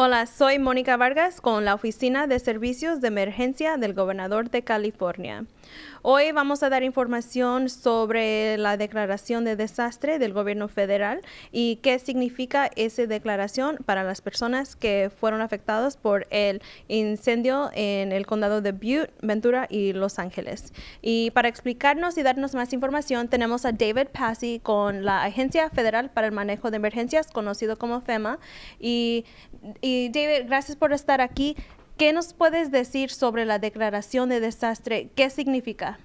Hola, soy Mónica Vargas con la Oficina de Servicios de Emergencia del Gobernador de California. Hoy vamos a dar información sobre la declaración de desastre del gobierno federal y qué significa esa declaración para las personas que fueron afectadas por el incendio en el condado de Butte, Ventura y Los Ángeles. Y para explicarnos y darnos más información tenemos a David Passy con la Agencia Federal para el Manejo de Emergencias, conocido como FEMA. Y, y David, gracias por estar aquí. ¿Qué nos puedes decir sobre la declaración de desastre? ¿Qué significa?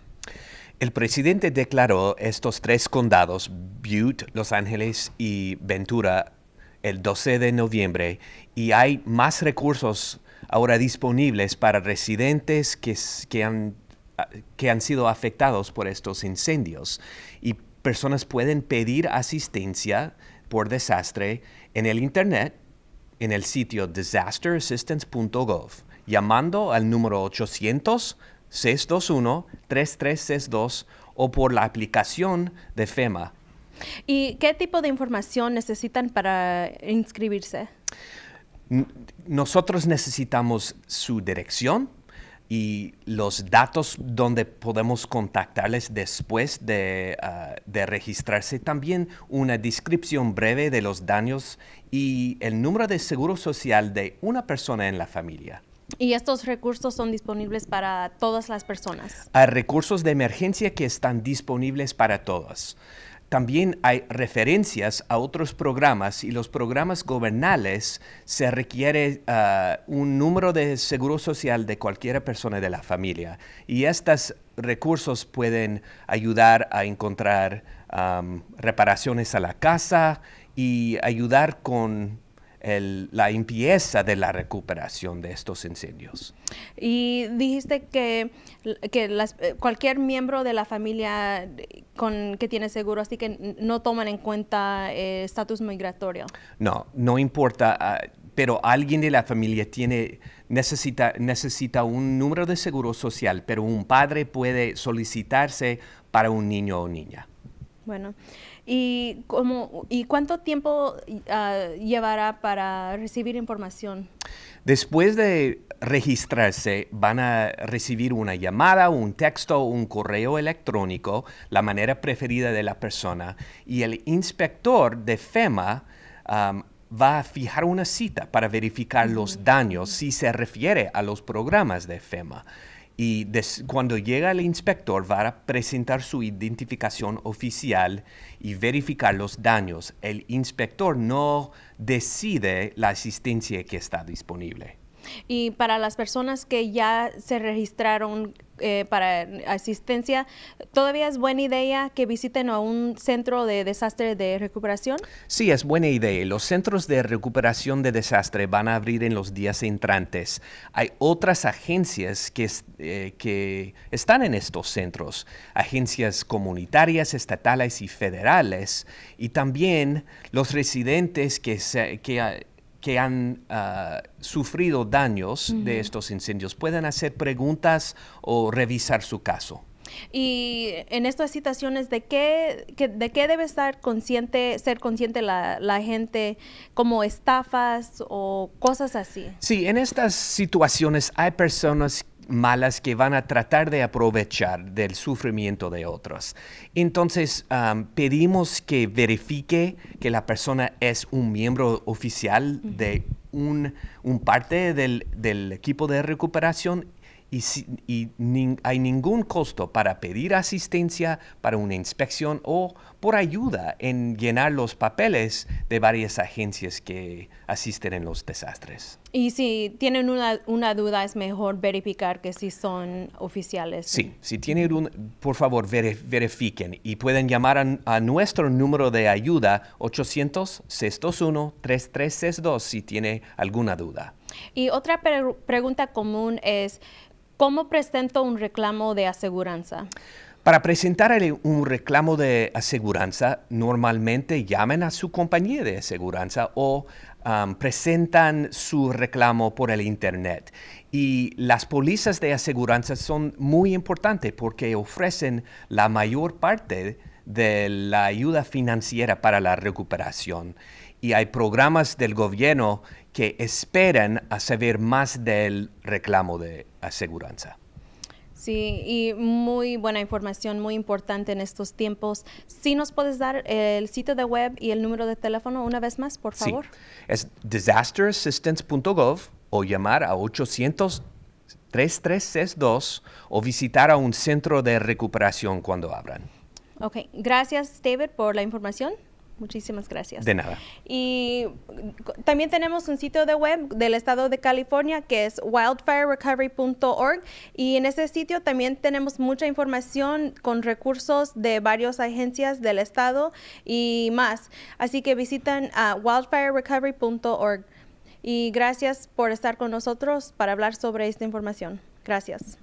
El presidente declaró estos tres condados, Butte, Los Ángeles y Ventura, el 12 de noviembre y hay más recursos ahora disponibles para residentes que, que, han, que han sido afectados por estos incendios. Y personas pueden pedir asistencia por desastre en el Internet en el sitio disasterassistance.gov, llamando al número 800-621-3362 o por la aplicación de FEMA. ¿Y qué tipo de información necesitan para inscribirse? Nosotros necesitamos su dirección, y los datos donde podemos contactarles después ah, de, registrarse. También una descripción breve de los daños y el número de seguro social de una persona en la familia. ¿Y estos recursos son disponibles para todas las personas? Hay recursos de emergencia que están disponibles para todos. También hay referencias a otros programas y los programas gobernales se requiere ah, un número de seguro social de cualquier persona de la familia. Y estos recursos pueden ayudar a encontrar reparaciones a la casa y ayudar con la limpieza de la recuperación de estos incendios. Y dijiste que, que eh, cualquier miembro de la familia con, que tiene seguro, así que no toman en cuenta eh, estatus migratorio. No, no importa, ah, pero alguien de la familia tiene, necesita, necesita un número de seguro social, pero un padre puede solicitarse para un niño o niña. Bueno, ¿y, cómo, y cuánto tiempo ah, llevará para recibir información? Después de registrarse, van a recibir una llamada, un texto, un correo electrónico, la manera preferida de la persona, y el inspector de FEMA va a fijar una cita para verificar los daños si se refiere a los programas de FEMA y cuando llega el inspector va a presentar su identificación oficial y verificar los daños. El inspector no decide la asistencia que está disponible. Y para las personas que ya se registraron eh, para asistencia, ¿todavía es buena idea que visiten a un centro de desastre de recuperación? Sí, es buena idea. Los centros de recuperación de desastre van a abrir en los días entrantes. Hay otras agencias que, eh, que están en estos centros, agencias comunitarias, estatales y federales, y también los residentes que, se, que que han ah, sufrido daños de estos incendios pueden hacer preguntas o revisar su caso. Y en estas situaciones, ¿de qué, de qué debe estar consciente, ser consciente la, la, gente como estafas o cosas así? Sí, en estas situaciones hay personas malas que van a tratar de aprovechar del sufrimiento de otros. Entonces, pedimos que verifique que la persona es un miembro oficial de un, parte del, del, equipo de recuperación y, hay ningún costo para pedir asistencia para una inspección o por ayuda en llenar los papeles de varias agencias que asisten en los desastres. Y si tienen una, duda, es mejor verificar que si son oficiales. Sí, si tienen un, por favor, verifiquen y pueden llamar a, nuestro número de ayuda 800-621-3362 si tiene alguna duda. Y otra pregunta común es, ¿Cómo presento un reclamo de aseguranza? Para presentar un reclamo de aseguranza, normalmente llamen a su compañía de aseguranza o um, presentan su reclamo por el Internet. Y las pólizas de aseguranza son muy importantes porque ofrecen la mayor parte de la ayuda financiera para la recuperación. Y hay programas del gobierno que esperan a saber más del reclamo de aseguranza. Sí, y muy buena información, muy importante en estos tiempos. ¿Sí nos puedes dar el sitio de web y el número de teléfono una vez más, por favor? Sí, es disasterassistance.gov o llamar a 800-3362 o visitar a un centro de recuperación cuando abran. Ok, gracias David por la información. Muchísimas gracias. De nada. Y también tenemos un sitio de web del estado de California que es wildfirerecovery.org y en ese sitio también tenemos mucha información con recursos de varias agencias del estado y más. Así que visitan a wildfirerecovery.org. Y gracias por estar con nosotros para hablar sobre esta información. Gracias.